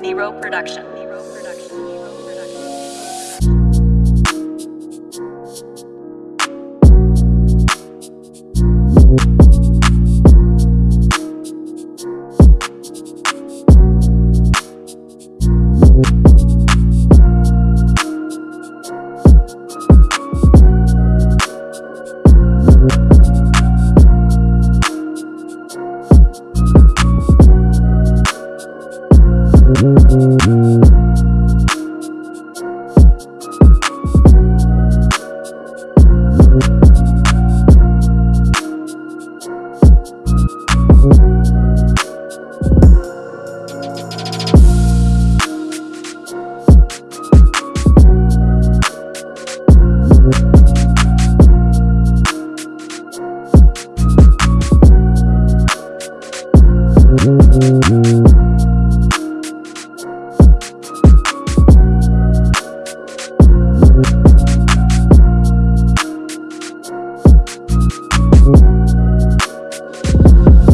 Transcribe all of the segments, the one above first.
Nero Production. Nero Production. Production.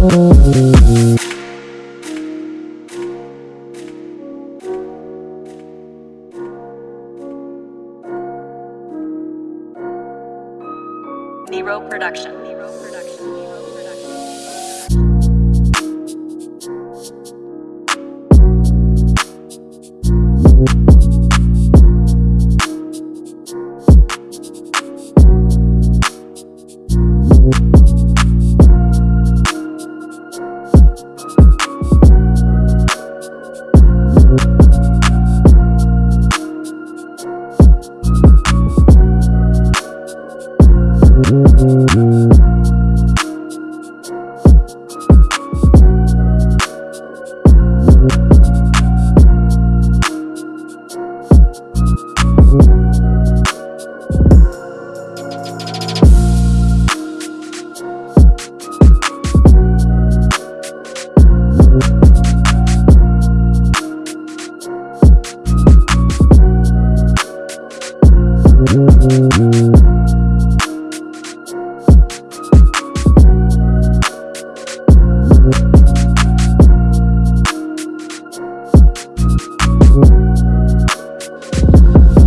Nero Production. Nero